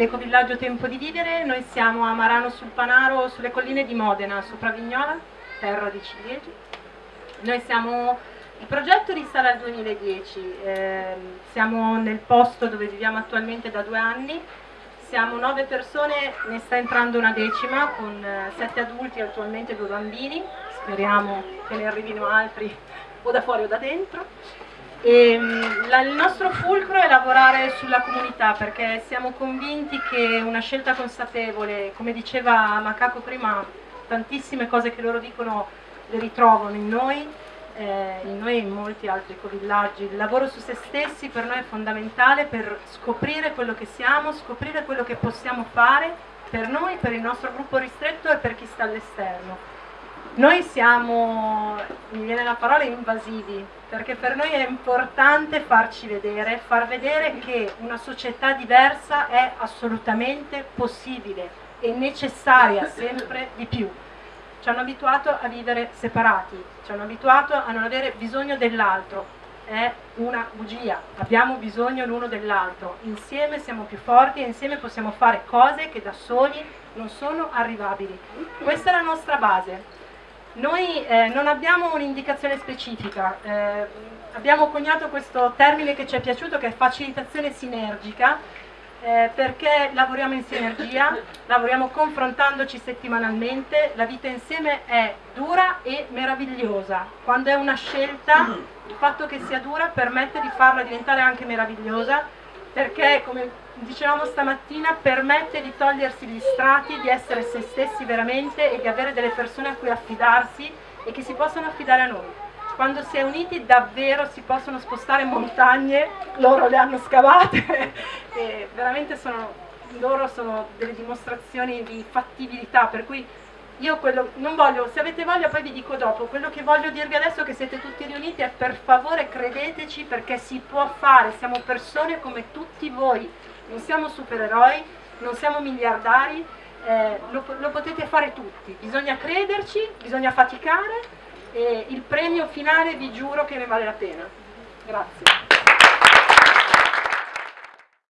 l'ecovillaggio Tempo di Vivere, noi siamo a Marano sul Panaro, sulle colline di Modena, sopra Vignola, terra di ciliegi. Noi siamo, il progetto risale al 2010, eh, siamo nel posto dove viviamo attualmente da due anni, siamo nove persone, ne sta entrando una decima con eh, sette adulti e attualmente due bambini, speriamo che ne arrivino altri o da fuori o da dentro. E, ehm, la, il nostro fulcro è lavorare sulla comunità perché siamo convinti che una scelta consapevole, come diceva Macaco prima, tantissime cose che loro dicono le ritrovano in noi, eh, in noi e in molti altri ecovillaggi. Il lavoro su se stessi per noi è fondamentale per scoprire quello che siamo, scoprire quello che possiamo fare per noi, per il nostro gruppo ristretto e per chi sta all'esterno. Noi siamo, mi viene la parola, invasivi, perché per noi è importante farci vedere, far vedere che una società diversa è assolutamente possibile e necessaria sempre di più. Ci hanno abituato a vivere separati, ci hanno abituato a non avere bisogno dell'altro, è una bugia, abbiamo bisogno l'uno dell'altro, insieme siamo più forti e insieme possiamo fare cose che da soli non sono arrivabili. Questa è la nostra base, noi eh, non abbiamo un'indicazione specifica, eh, abbiamo coniato questo termine che ci è piaciuto che è facilitazione sinergica eh, perché lavoriamo in sinergia, lavoriamo confrontandoci settimanalmente, la vita insieme è dura e meravigliosa, quando è una scelta il fatto che sia dura permette di farla diventare anche meravigliosa perché come dicevamo stamattina permette di togliersi gli strati, di essere se stessi veramente e di avere delle persone a cui affidarsi e che si possono affidare a noi. Quando si è uniti davvero si possono spostare montagne, loro le hanno scavate e veramente sono, loro sono delle dimostrazioni di fattibilità per cui io quello, non voglio, se avete voglia poi vi dico dopo, quello che voglio dirvi adesso che siete tutti riuniti è per favore credeteci perché si può fare, siamo persone come tutti voi, non siamo supereroi, non siamo miliardari, eh, lo, lo potete fare tutti, bisogna crederci, bisogna faticare e il premio finale vi giuro che ne vale la pena. Grazie.